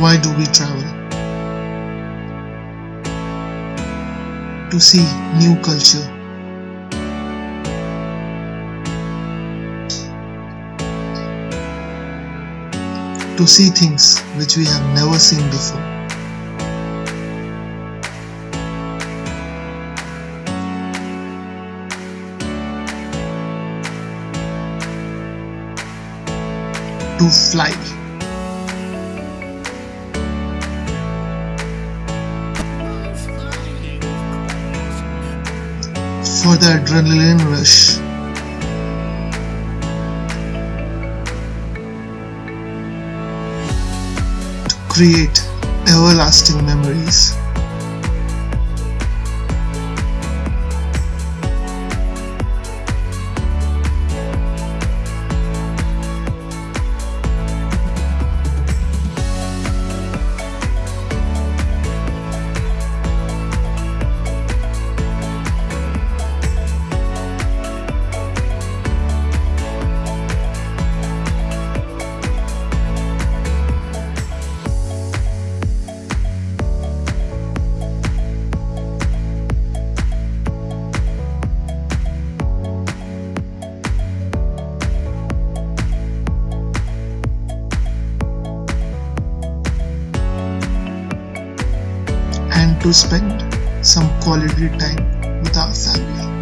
Why do we travel? To see new culture. To see things which we have never seen before. To fly. For the adrenaline rush. To create everlasting memories. To spend some quality time with our family.